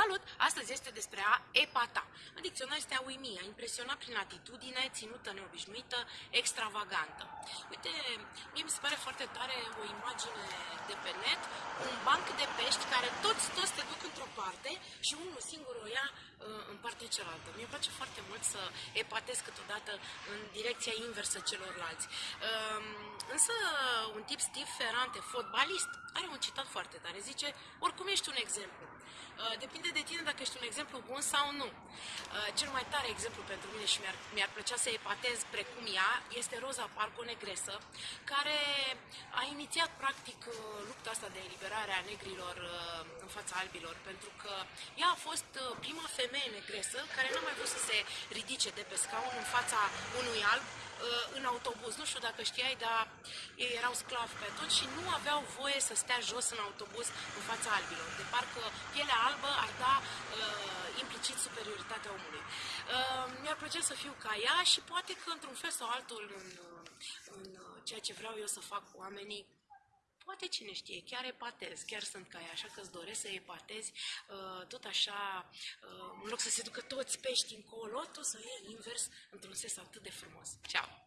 Salut! Astăzi este despre a epata. În dicționar este a uimi, a impresiona prin atitudine ținută neobișnuită, extravagantă. Uite, mie mi se pare foarte tare o imagine de pe net, un banc de pești care toți, toți te duc într-o parte și unul singur o ia uh, în partea cealaltă. Mie îmi place foarte mult să epatez câteodată în direcția inversă celorlalți. Um, însă, un tip Steve Ferrante, fotbalist, are un citat foarte tare. Zice, oricum ești un exemplu. Uh, depinde de tine dacă ești un exemplu bun sau nu. Uh, cel mai tare exemplu pentru mine și mi-ar, mi-ar plăcea să epatez precum ea este Rosa Parco Negresă, care a inițiat practic uh, lupta asta de eliberare a negrilor în fața albilor, pentru că ea a fost prima femeie negresă care nu a mai vrut să se ridice de pe scaun în fața unui alb în autobuz. Nu știu dacă știai, dar ei erau sclavi pe atunci și nu aveau voie să stea jos în autobuz în fața albilor. De parcă pielea albă ar da uh, implicit superioritatea omului. Uh, mi-ar plăcea să fiu ca ea și poate că într-un fel sau altul în, în ceea ce vreau eu să fac cu oamenii, poate cine știe, chiar epatez, chiar sunt ca ea, așa că îți doresc să epatezi, uh, tot așa, uh, în loc să se ducă toți pești încolo, tu să iei invers într-un sens atât de frumos. Ceau!